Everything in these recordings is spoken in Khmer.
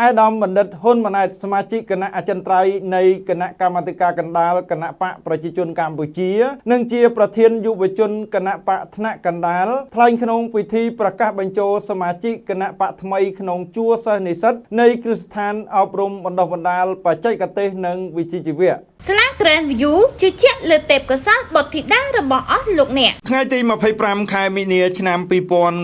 អាយដាមបណ្ឌិតហ៊ុនម៉ាណែតសមាជិកគណៈអចិន្ត្រៃយ៍នៃគណៈកម្មាធិការកណ្ដាលគណៈបកប្រជាជនកម្ពុជា និងជាប្រធានយុវជនគណៈបកថ្នាក់កណ្ដាលថ្លែងក្នុងពិធីប្រកាសបញ្ចូលសមាជិកគណៈបកថ្មីក្នុងជួរសិស្សនិស្សិតនៃគ្រឹះស្ថានអប់រំបណ្ដុះបណ្ដាលបច្ចេកទេសនិងវិជ្ជាជីវៈស្លា Grand View ជឿជាក់លើទេពកោសល្យបុត្រធីតារបស់អស់លោកអ្នកថ្ងៃទី25ខែមីនាឆ្នាំ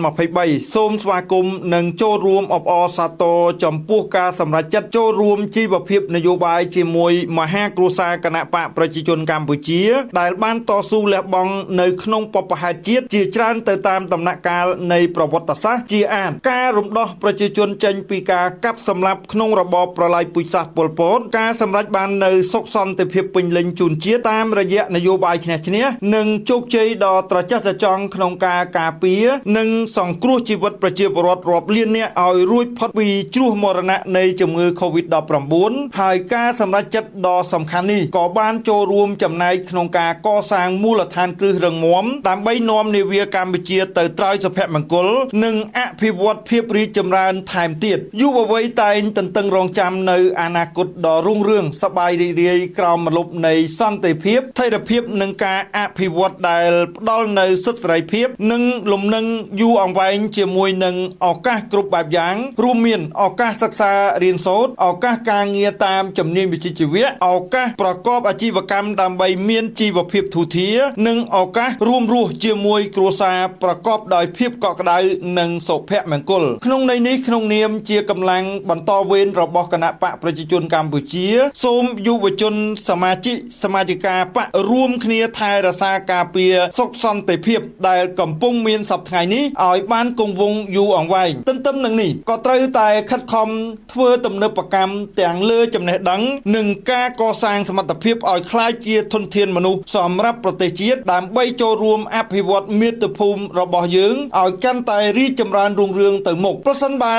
2023សូមស្វាគមន៍និងចូលរួមអបអរសាទរចំពោះការសម្រេចចិត្តចូលរួមជីវភាពនយោបាយជាមួយមហាគ្រួសារគណៈបកប្រជាជនកម្ពុជា ដែលបានតស៊ូលះបង់នៅក្នុងបពហេតុជាតិជាច្រើនទៅតាមដំណាក់កាលនៃប្រវត្តិសាស្ត្រជាអានការរំដោះប្រជាជនចេញពីការកាប់សម្លាប់ក្នុងរបបប្រល័យពូជសាសន៍ប៉ុលពតការសម្រេចបាននៅសុខសន្តិភាពពេញលេញជូនជាតិតាមរយៈនយោបាយឈ្នះឈ្នះនិងជោគជ័យដ៏ត្រចះត្រចង់ក្នុងការការពារនិងសង្គ្រោះជីវិតប្រជាពលរដ្ឋរាប់លាននាក់ឲ្យរួចផុតពីគ្រោះមរណៈនៃជំងឺ Covid-19 ហើយការសម្រេចចិត្តដ៏សំខាន់នេះក៏បានចូលរួមចំណែកក្នុងការកសាងមូលដ្ឋានគ្រឹះរឹងមាំដើម្បីនាំនាវាកម្ពុជាទៅត្រើយសុភមង្គល និងអភិវឌ្ឍភាពរីកចម្រើនថែមទៀតយុវវ័យតែងទន្ទឹងរង់ចាំនៅអនាគតដ៏រុងរឿងសប្បាយរីករាយក្រោមម្លប់នៃសន្តិភាពថេរភាពនិងការអភិវឌ្ឍដែលផ្ដល់នៅសិទ្ធិសេរីភាព និងលំនឹងយូរអង្វែងជាមួយនឹងឱកាសគ្រប់បែបយ៉ាងរួមមានឱកាសសិក្សារៀនសូត្រឱកាសការងារតាមជំនាញវិជ្ជាជីវៈឱកាសប្រកបអាជីវកម្មដើម្បីមានជីវភាពធូរធារនិងឱកាសរួមរស់ជាមួយគ្រួសារប្រកបដោយភាពកក់ក្ដៅនិងសុភមង្គលក្នុងន័យនេះក្នុងនាមជាកម្លាំងបន្តវេនរបស់គណៈបកប្រជាជនកម្ពុជា សូមយុវជនសមាជិកសមាជិកាបករួមគ្នាថែរក្សាការពារសុខសន្តិភាព ដែលកំពុងមានសពថ្ងៃនេះឲ្យបានគង់វង្សយូរអង្វែងទន្ទឹមនឹងនេះក៏ត្រូវតែខិតខំធ្វើទំនើបកម្មទាំងលើចំណេះដឹង និងការកសាងសមត្ថភាពឲ្យក្លាយជាធនធានមនុស្សសម្រាប់ប្រទេសជាតិដើម្បីចូលរួមអភិវឌ្ឍមាតុភូមិរបស់យើងឲ្យកាន់តែរីកចម្រើនរុងរឿងទៅមុខប្រសិនបើ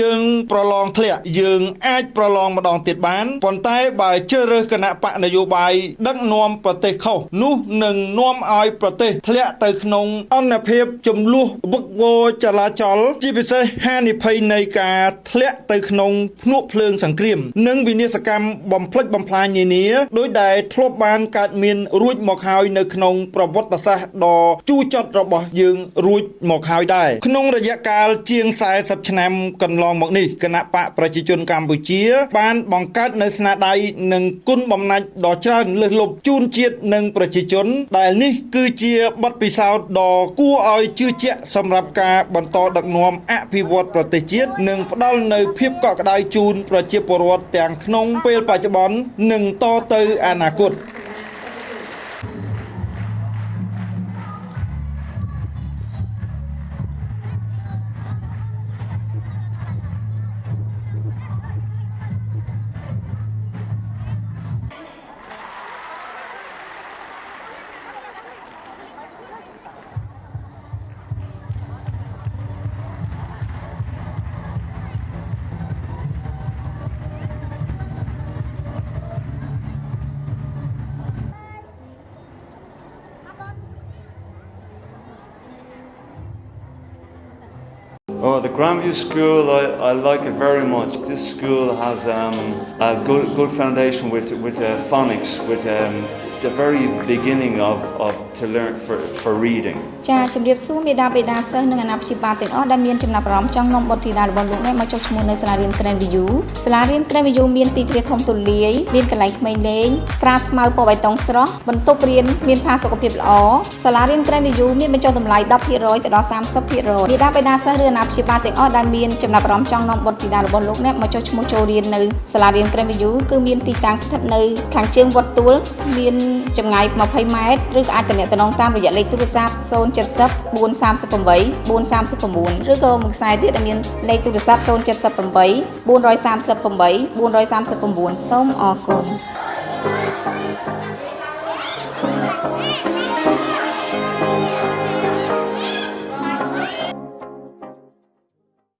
យើងប្រឡងធ្លាក់យើងអាចប្រឡងម្ដងទៀតបានប៉ុន្តែបើជ្រើសរើសគណៈបកនយោបាយដឹកនាំប្រទេសខុសនោះនឹងនាំឲ្យប្រទេសធ្លាក់ទៅក្នុងអន្តរភាពចំនួនវឹកវរចលាចលជាពិសេសហានិភ័យនៃការធ្លាក់ទៅក្នុងភ្នក់ភ្លើងសង្គ្រាម និងវិនាសកម្មបំផ្លិចបំផ្លាញនានាដោយដែលធ្លាប់បានកើតមានរួចមកហើយនៅក្នុងប្រវត្តិសាស្ត្រដ៏ជូរចត់របស់យើងរួចមកហើយដែរក្នុងរយៈកាលជាង40ឆ្នាំកន្លងមកនេះគណៈបកប្រជាជនកម្ពុជា បានបង្កើតនៅស្នាដៃនិងគុណបំណាច់ដ៏ច្រើនលើសលប់ជូនជាតិនិងប្រជាជន ដែលនេះគឺជាបទពិសោធន៍ដ៏គួរឲ្យជឿជាក់សម្រាប់ការបន្តដឹកនាំអភិវឌ្ឍប្រទេសជាតិនិងផ្ដល់នូវភាពកក់ក្ដៅជូនប្រជាពលរដ្ឋទាំងក្នុងពេលបច្ចុប្បន្ននិងតទៅអនាគត។ Oh, the Grandview School, I, I like it very much. This school has um, a good, good foundation with, with uh, phonics, with um, the very beginning of, of to learn for, for reading ចាជំរាបសួរមេដាបេដាសិស្សនិងអាណាព្យាបាលទាំងអស់ដែលមានចំណាប់អារម្មណ៍ចង់នាំបុត្រធីតារបស់លោកអ្នកមកចុះឈ្មោះនៅសាលារៀន Grand View សាលារៀន Grand View មានទីធ្លាធំទូលាយមានកន្លែងក្មេងលេងក្រាលស្មៅពណ៌បៃតងស្រស់បន្ទប់រៀនមានផាសុកភាពល្អសាលារៀន Grand View មានបញ្ចុះតម្លៃ10%ទៅដល់30%មេដាបេដាសិស្សឬអាណាព្យាបាលទាំងអស់ដែលមានចំណាប់អារម្មណ៍ចង់នាំបុត្រធីតារបស់លោកអ្នកមកចុះឈ្មោះចូលរៀននៅសាលារៀន Grand View គឺមានទីតាំងស្ថិតនៅខាងជើងវត្តទួលមានចម្ចម្ងាយ20ម៉ែត្រឬក៏អាចទំនាក់ទំនងតាមរយៈលេខទូរស័ព្ទ070 438 439ឬក៏មួយខ្សែទៀតដែលមានលេខទូរស័ព្ទ078 438 439សូមអរគុណ